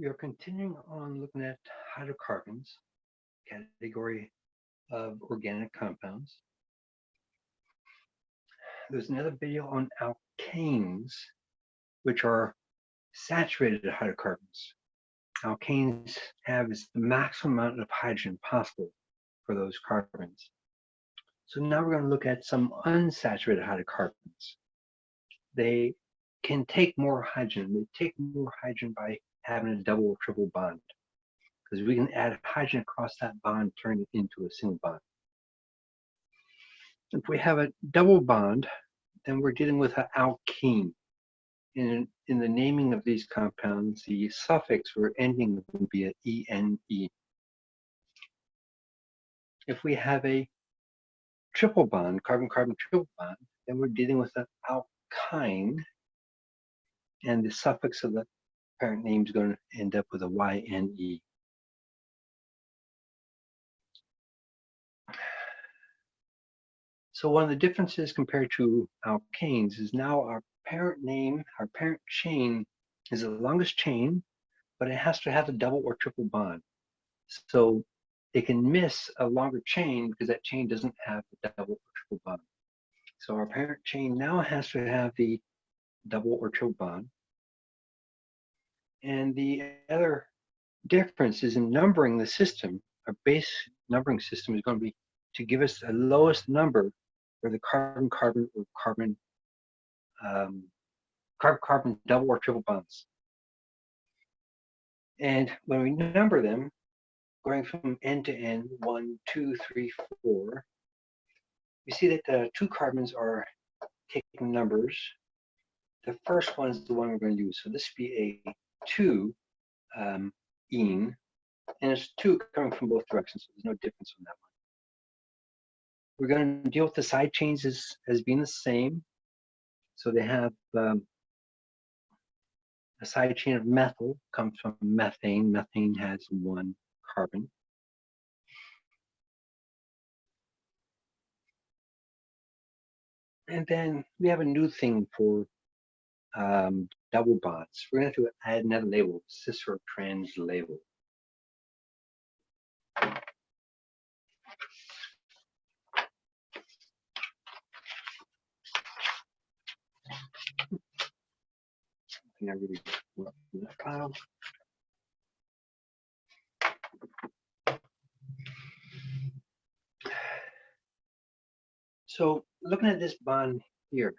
We are continuing on looking at hydrocarbons, category of organic compounds. There's another video on alkanes, which are saturated hydrocarbons. Alkanes have the maximum amount of hydrogen possible for those carbons. So now we're going to look at some unsaturated hydrocarbons. They can take more hydrogen. They take more hydrogen by having a double or triple bond because we can add hydrogen across that bond, turn it into a single bond. If we have a double bond, then we're dealing with an alkene. In, in the naming of these compounds, the suffix or ending would be an -E. If we have a triple bond, carbon-carbon triple bond, then we're dealing with an alkyne, and the suffix of the parent name is going to end up with a YNE. So one of the differences compared to alkanes is now our parent name, our parent chain is the longest chain, but it has to have a double or triple bond. So it can miss a longer chain because that chain doesn't have the double or triple bond. So our parent chain now has to have the double or triple bond. And the other difference is in numbering the system. Our base numbering system is going to be to give us the lowest number for the carbon-carbon or carbon um, carbon-carbon double or triple bonds. And when we number them, going from end to end, one, two, three, four, we see that the two carbons are taking numbers. The first one is the one we're going to use. So this would be a two um, ene, and it's two coming from both directions, so there's no difference on that one. We're going to deal with the side chains as, as being the same. So they have um, a side chain of methyl comes from methane. Methane has one carbon. And then we have a new thing for um, double bonds. We're going to have to add another label, cis or trans label. I really that file. So looking at this bond here,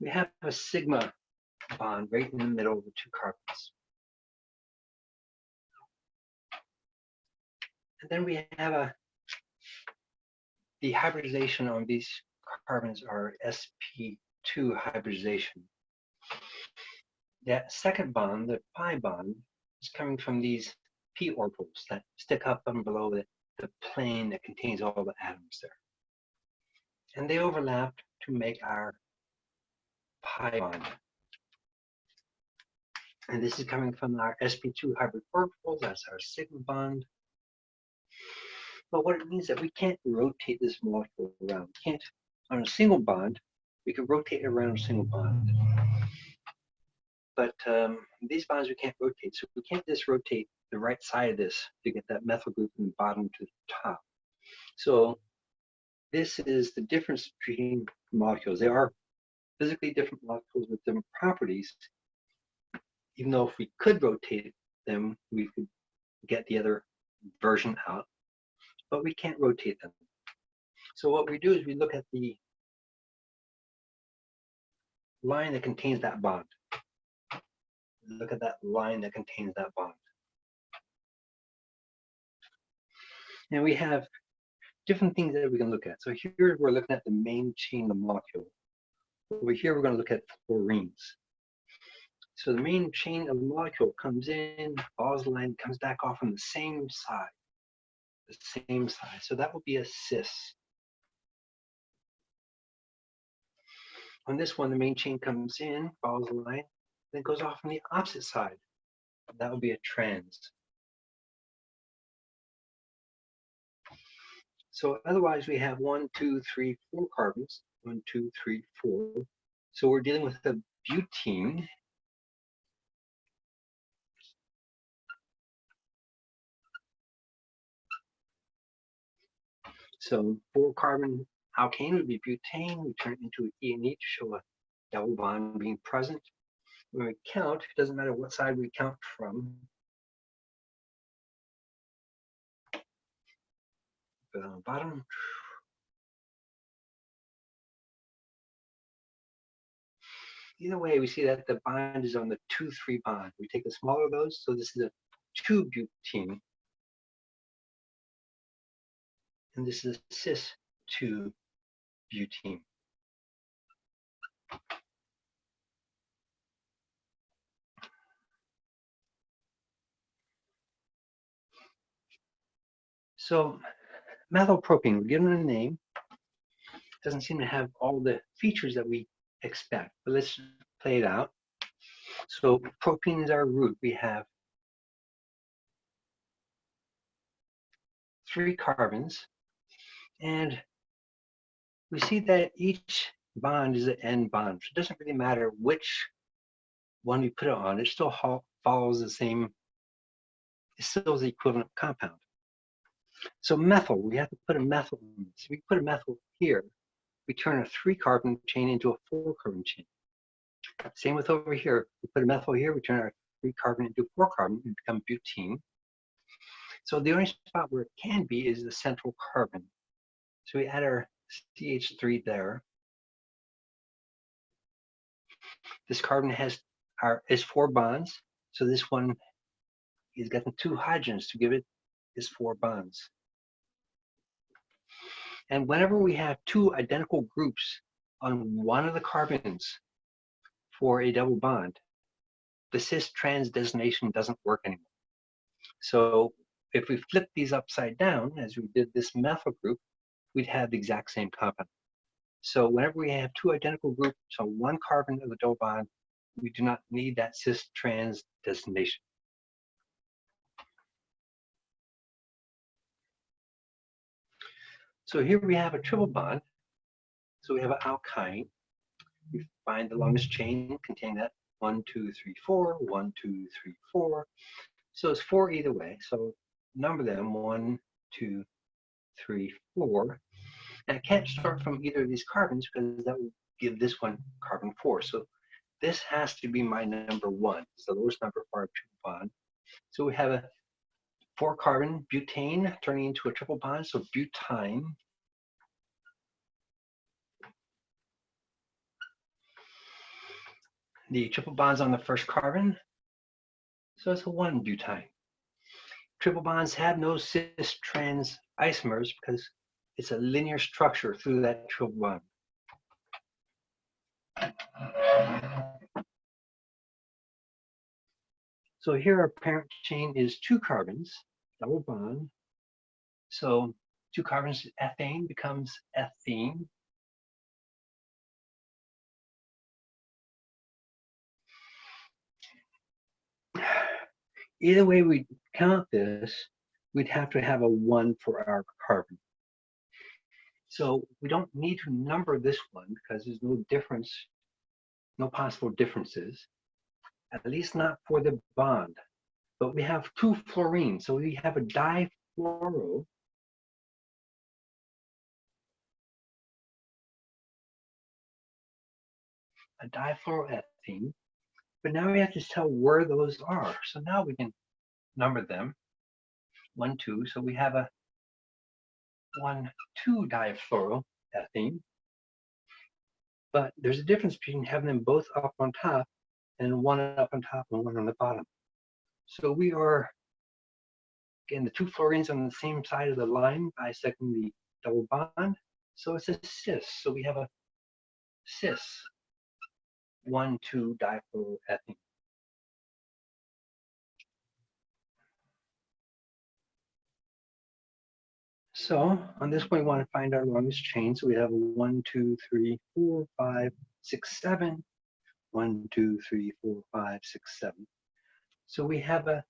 we have a sigma bond right in the middle of the two carbons. And then we have a, the hybridization on these carbons are sp2 hybridization. That second bond, the pi bond, is coming from these p orbitals that stick up and below the, the plane that contains all the atoms there. And they overlap to make our pi bond. And this is coming from our sp2 hybrid orbitals, that's our sigma bond. But what it means that we can't rotate this molecule around. We can't, on a single bond, we can rotate around a single bond. But um, these bonds we can't rotate, so we can't just rotate the right side of this to get that methyl group from the bottom to the top. So this is the difference between molecules. They are physically different molecules with different properties, even though if we could rotate them, we could get the other version out, but we can't rotate them. So what we do is we look at the line that contains that bond. Look at that line that contains that bond. And we have different things that we can look at. So here we're looking at the main chain of the molecule. Over here, we're going to look at fluorines. So the main chain of the molecule comes in, follows the line, comes back off on the same side. The same side. So that will be a cis. On this one, the main chain comes in, follows the line, then goes off on the opposite side. That will be a trans. So otherwise we have one, two, three, four carbons. One, two, three, four. So we're dealing with a butene So four carbon alkane would be butane. We turn it into an E and E to show a double bond being present. When we count, it doesn't matter what side we count from. It on the bottom. Either way, we see that the bond is on the 2-3 bond. We take the smaller of those, so this is a 2-butene. And this is cis-2-butene. So methylpropene, we're given a name. Doesn't seem to have all the features that we expect, but let's play it out. So propene is our root. We have three carbons, and we see that each bond is an N bond. So it doesn't really matter which one we put it on, it still follows the same, it still is the equivalent compound. So methyl, we have to put a methyl in this. We put a methyl here, we turn a three carbon chain into a four carbon chain. Same with over here. We put a methyl here, we turn our three carbon into four carbon and become butene. So the only spot where it can be is the central carbon. So we add our CH3 there. This carbon has our is four bonds. So this one is getting two hydrogens to give it it is four bonds. And whenever we have two identical groups on one of the carbons for a double bond, the cis-trans designation doesn't work anymore. So if we flip these upside down, as we did this methyl group, we'd have the exact same compound. So whenever we have two identical groups on one carbon of the double bond, we do not need that cis-trans designation. So here we have a triple bond. So we have an alkyne. We find the longest chain containing that one, two, three, four, one, two, three, four. So it's four either way. So number them one, two, three, four. And I can't start from either of these carbons because that will give this one carbon four. So this has to be my number one. So the lowest number for our triple bond. So we have a four carbon butane turning into a triple bond, so butyne. The triple bonds on the first carbon, so it's a one butyne. Triple bonds have no cis trans isomers because it's a linear structure through that triple bond. So here our parent chain is two carbons, double bond. So two carbons, ethane becomes ethene. Either way we count this, we'd have to have a one for our carbon. So we don't need to number this one because there's no difference, no possible differences at least not for the bond. But we have two fluorines, so we have a difluoro. A difluoroethene. But now we have to tell where those are. So now we can number them. One, two. So we have a one, two difluoroethene. But there's a difference between having them both up on top and one up on top and one on the bottom. So we are, again, the two fluorines on the same side of the line bisecting the double bond. So it's a cis. So we have a cis 1, 2 difluoroethene. So on this one, we want to find our longest chain. So we have one, two, three, four, five, six, seven, one, two, three, four, five, six, seven. So we have a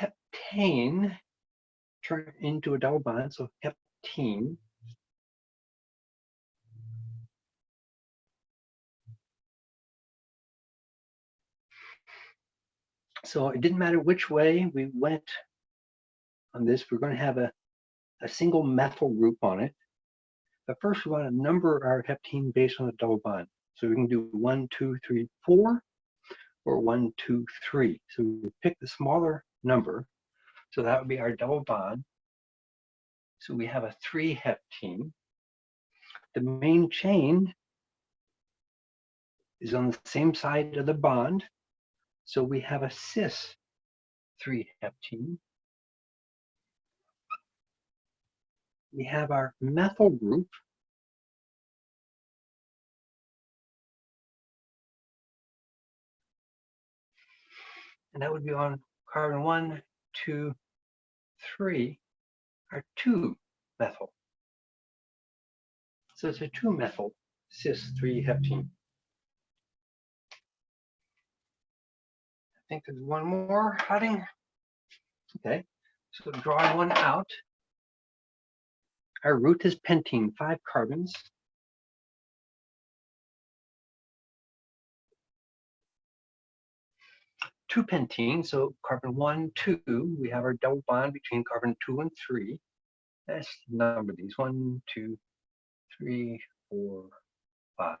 heptane turn into a double bond, so heptene. So it didn't matter which way we went on this, we're going to have a, a single methyl group on it. But first, we want to number our heptene based on the double bond. So we can do one, two, three, four, or one, two, three. So we pick the smaller number. So that would be our double bond. So we have a three heptene. The main chain is on the same side of the bond. So we have a cis three heptene. We have our methyl group. And that would be on carbon one, two, three, are two methyl. So it's a two methyl cis three heptene. I think there's one more heading. Okay, so drawing one out. Our root is pentene, five carbons. Two pentene, so carbon one, two, we have our double bond between carbon two and three. Let's number these, one, two, three, four, five.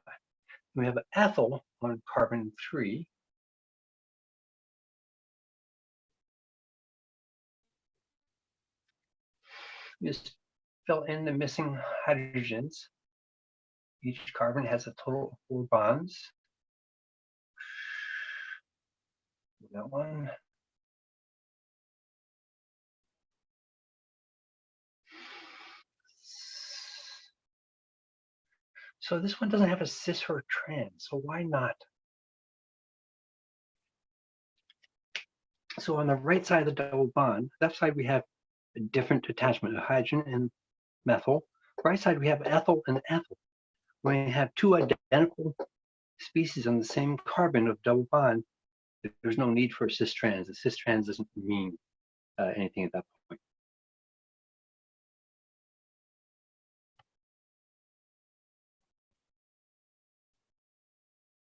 We have an ethyl on carbon three. Just fill in the missing hydrogens. Each carbon has a total of four bonds. That one. So this one doesn't have a cis or trans, so why not? So on the right side of the double bond, left side we have a different attachment of hydrogen and methyl. Right side we have ethyl and ethyl. When we have two identical species on the same carbon of double bond, there's no need for cis trans. A cis trans doesn't mean uh, anything at that point.